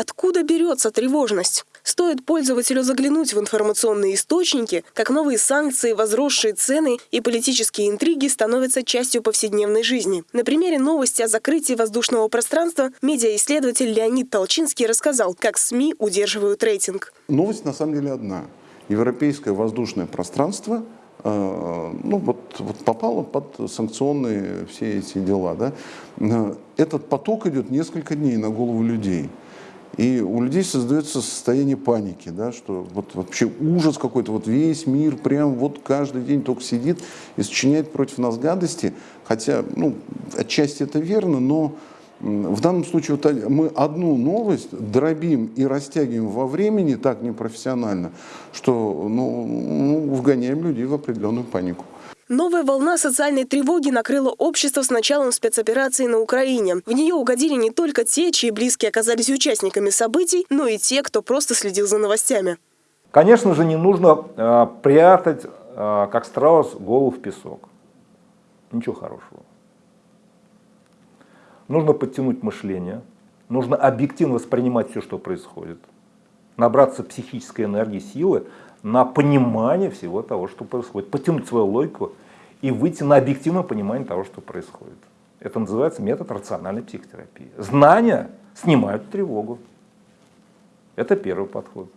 Откуда берется тревожность? Стоит пользователю заглянуть в информационные источники, как новые санкции, возросшие цены и политические интриги становятся частью повседневной жизни. На примере новости о закрытии воздушного пространства медиаисследователь Леонид Толчинский рассказал, как СМИ удерживают рейтинг. Новость на самом деле одна. Европейское воздушное пространство э, ну, вот, вот попало под санкционные все эти дела. Да? Э, этот поток идет несколько дней на голову людей. И у людей создается состояние паники, да, что вот вообще ужас какой-то, вот весь мир прям вот каждый день только сидит и сочиняет против нас гадости. Хотя, ну, отчасти это верно, но в данном случае вот мы одну новость дробим и растягиваем во времени так непрофессионально, что ну, ну, вгоняем людей в определенную панику. Новая волна социальной тревоги накрыла общество с началом спецоперации на Украине. В нее угодили не только те, чьи близкие оказались участниками событий, но и те, кто просто следил за новостями. Конечно же, не нужно э, прятать, э, как страус, голову в песок. Ничего хорошего. Нужно подтянуть мышление, нужно объективно воспринимать все, что происходит, набраться психической энергии, силы, на понимание всего того, что происходит, потянуть свою логику и выйти на объективное понимание того, что происходит. Это называется метод рациональной психотерапии. Знания снимают тревогу. Это первый подход.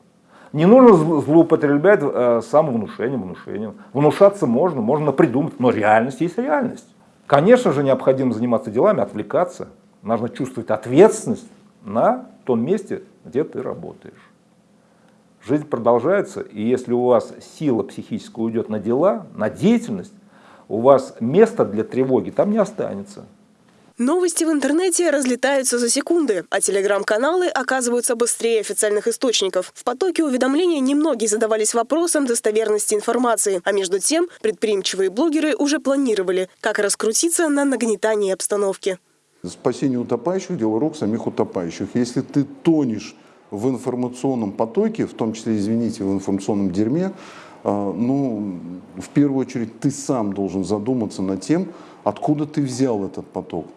Не нужно злоупотреблять э, самовнушением, внушением. Внушаться можно, можно придумать, но реальность есть реальность. Конечно же, необходимо заниматься делами, отвлекаться. Нужно чувствовать ответственность на том месте, где ты работаешь. Жизнь продолжается, и если у вас сила психическая уйдет на дела, на деятельность, у вас места для тревоги там не останется. Новости в интернете разлетаются за секунды, а телеграм-каналы оказываются быстрее официальных источников. В потоке уведомлений немногие задавались вопросом достоверности информации, а между тем предприимчивые блогеры уже планировали, как раскрутиться на нагнетании обстановки. Спасение утопающих – дело рук самих утопающих. Если ты тонешь в информационном потоке, в том числе, извините, в информационном дерьме, а, ну, в первую очередь ты сам должен задуматься над тем, откуда ты взял этот поток.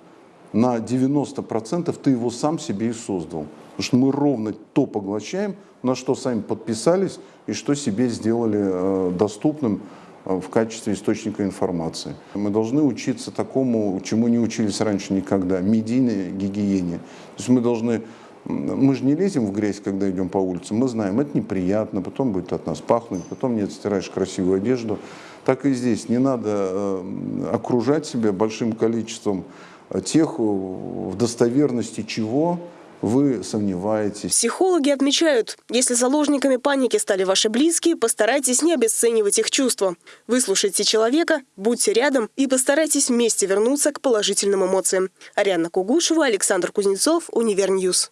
На 90% ты его сам себе и создал. Потому что мы ровно то поглощаем, на что сами подписались и что себе сделали э, доступным э, в качестве источника информации. Мы должны учиться такому, чему не учились раньше никогда, медийной гигиене. То есть мы должны мы же не лезем в грязь, когда идем по улице. Мы знаем, это неприятно, потом будет от нас пахнуть, потом не стираешь красивую одежду. Так и здесь. Не надо э, окружать себя большим количеством э, тех, э, в достоверности чего вы сомневаетесь. Психологи отмечают, если заложниками паники стали ваши близкие, постарайтесь не обесценивать их чувства. Выслушайте человека, будьте рядом и постарайтесь вместе вернуться к положительным эмоциям. Арианна Кугушева, Александр Кузнецов, Универньюз.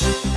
Thank you.